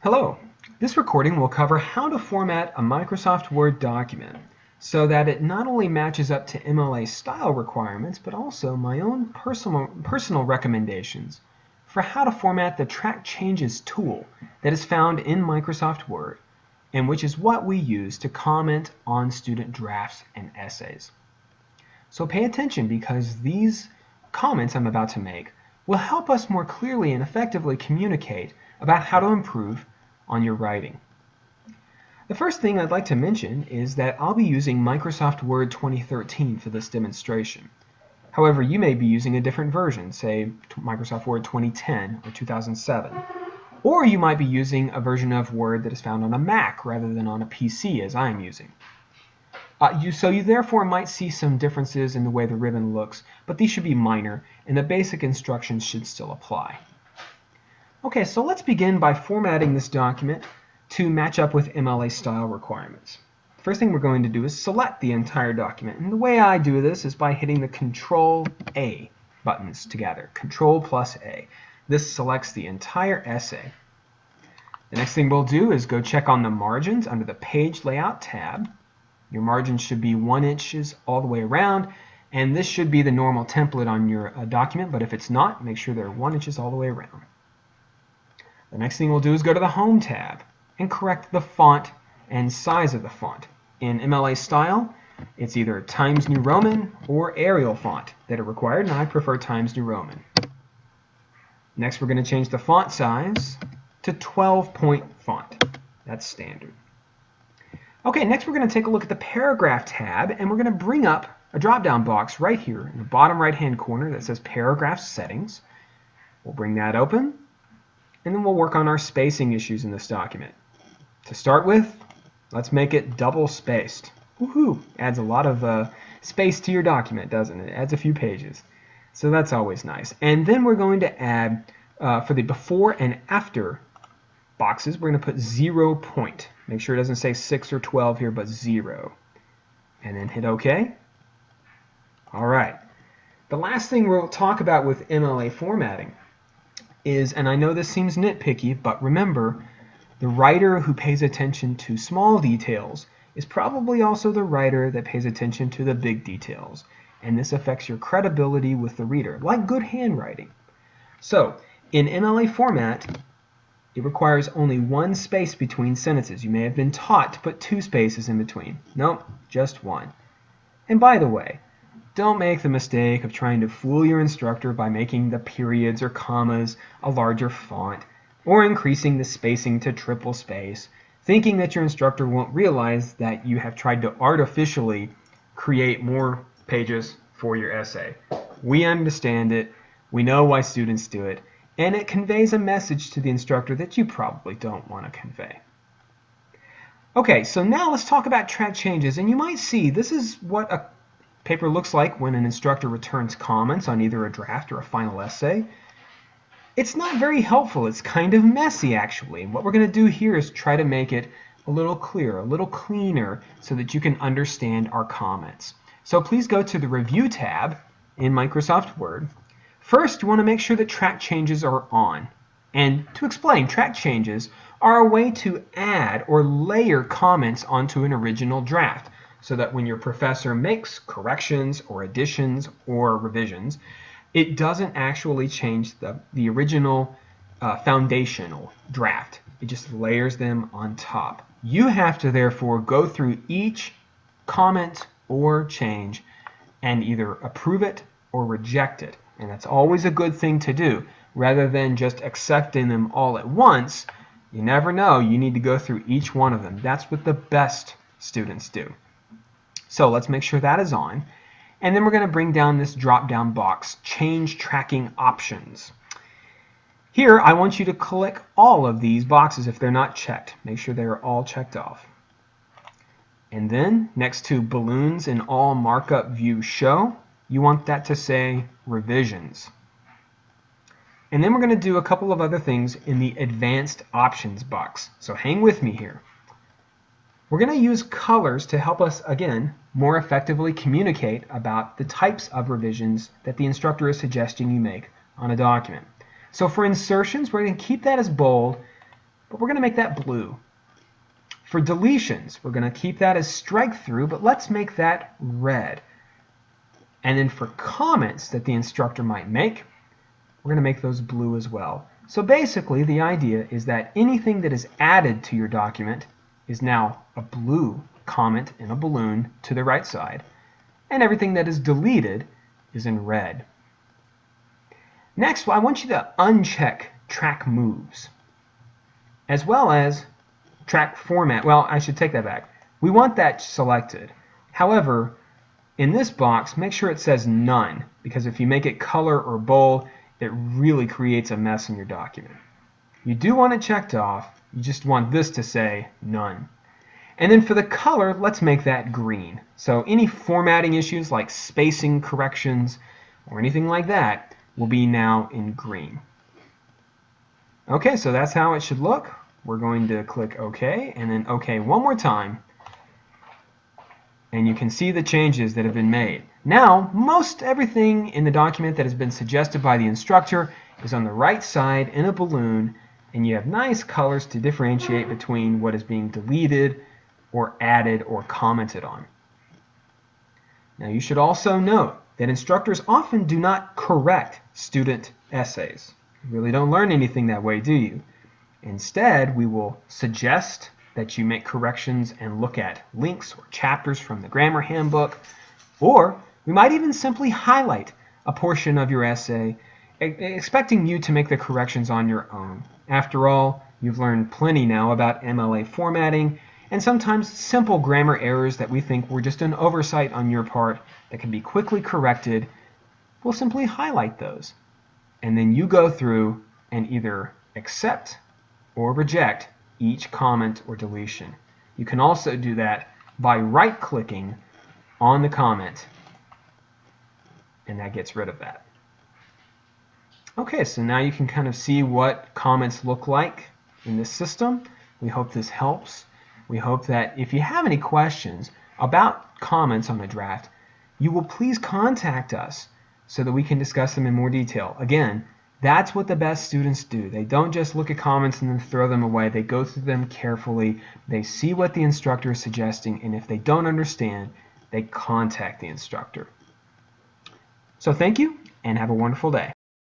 Hello. This recording will cover how to format a Microsoft Word document so that it not only matches up to MLA style requirements, but also my own personal, personal recommendations for how to format the Track Changes tool that is found in Microsoft Word and which is what we use to comment on student drafts and essays. So pay attention because these comments I'm about to make will help us more clearly and effectively communicate about how to improve on your writing. The first thing I'd like to mention is that I'll be using Microsoft Word 2013 for this demonstration. However, you may be using a different version, say Microsoft Word 2010 or 2007. Or you might be using a version of Word that is found on a Mac rather than on a PC as I am using. Uh, you, so you therefore might see some differences in the way the ribbon looks, but these should be minor and the basic instructions should still apply. Okay, so let's begin by formatting this document to match up with MLA style requirements. First thing we're going to do is select the entire document. And the way I do this is by hitting the Control A buttons together. Control plus A. This selects the entire essay. The next thing we'll do is go check on the margins under the Page Layout tab. Your margins should be one inches all the way around, and this should be the normal template on your uh, document, but if it's not, make sure they're one inches all the way around. The next thing we'll do is go to the Home tab and correct the font and size of the font. In MLA style, it's either Times New Roman or Arial font that are required, and I prefer Times New Roman. Next, we're going to change the font size to 12-point font. That's standard. Okay, next we're going to take a look at the Paragraph tab, and we're going to bring up a drop-down box right here in the bottom right-hand corner that says Paragraph Settings. We'll bring that open, and then we'll work on our spacing issues in this document. To start with, let's make it double spaced. Woohoo! Adds a lot of uh, space to your document, doesn't it? Adds a few pages. So that's always nice. And then we're going to add, uh, for the before and after boxes, we're going to put zero point. Make sure it doesn't say 6 or 12 here, but 0. And then hit OK. All right. The last thing we'll talk about with MLA formatting is, and I know this seems nitpicky, but remember, the writer who pays attention to small details is probably also the writer that pays attention to the big details, and this affects your credibility with the reader, like good handwriting. So, in MLA format, it requires only one space between sentences. You may have been taught to put two spaces in between. Nope, just one. And by the way, don't make the mistake of trying to fool your instructor by making the periods or commas a larger font or increasing the spacing to triple space, thinking that your instructor won't realize that you have tried to artificially create more pages for your essay. We understand it, we know why students do it, and it conveys a message to the instructor that you probably don't want to convey. Okay, so now let's talk about track changes, and you might see this is what a Paper looks like when an instructor returns comments on either a draft or a final essay. It's not very helpful. It's kind of messy, actually. what we're going to do here is try to make it a little clearer, a little cleaner, so that you can understand our comments. So please go to the Review tab in Microsoft Word. First, you want to make sure that track changes are on. And to explain, track changes are a way to add or layer comments onto an original draft so that when your professor makes corrections or additions or revisions, it doesn't actually change the, the original uh, foundational draft. It just layers them on top. You have to therefore go through each comment or change and either approve it or reject it. And that's always a good thing to do. Rather than just accepting them all at once, you never know. You need to go through each one of them. That's what the best students do. So let's make sure that is on. And then we're going to bring down this drop-down box, Change Tracking Options. Here, I want you to click all of these boxes if they're not checked. Make sure they are all checked off. And then, next to Balloons in All Markup View Show, you want that to say Revisions. And then we're going to do a couple of other things in the Advanced Options box. So hang with me here. We're going to use colors to help us, again, more effectively communicate about the types of revisions that the instructor is suggesting you make on a document. So for insertions, we're going to keep that as bold. but we're going to make that blue. For deletions, we're going to keep that as strike through, but let's make that red. And then for comments that the instructor might make, we're going to make those blue as well. So basically, the idea is that anything that is added to your document is now a blue comment in a balloon to the right side, and everything that is deleted is in red. Next, I want you to uncheck track moves, as well as track format. Well, I should take that back. We want that selected. However, in this box, make sure it says none, because if you make it color or bold, it really creates a mess in your document. You do want it checked off, you just want this to say none. And then for the color, let's make that green. So any formatting issues like spacing corrections or anything like that will be now in green. Okay, so that's how it should look. We're going to click OK and then OK one more time. And you can see the changes that have been made. Now, most everything in the document that has been suggested by the instructor is on the right side in a balloon, and you have nice colors to differentiate between what is being deleted or added or commented on. Now you should also note that instructors often do not correct student essays. You really don't learn anything that way, do you? Instead, we will suggest that you make corrections and look at links or chapters from the grammar handbook, or we might even simply highlight a portion of your essay, expecting you to make the corrections on your own. After all, you've learned plenty now about MLA formatting and sometimes simple grammar errors that we think were just an oversight on your part that can be quickly corrected, we'll simply highlight those. And then you go through and either accept or reject each comment or deletion. You can also do that by right-clicking on the comment, and that gets rid of that. Okay, so now you can kind of see what comments look like in this system. We hope this helps. We hope that if you have any questions about comments on the draft, you will please contact us so that we can discuss them in more detail. Again, that's what the best students do. They don't just look at comments and then throw them away. They go through them carefully. They see what the instructor is suggesting, and if they don't understand, they contact the instructor. So thank you, and have a wonderful day.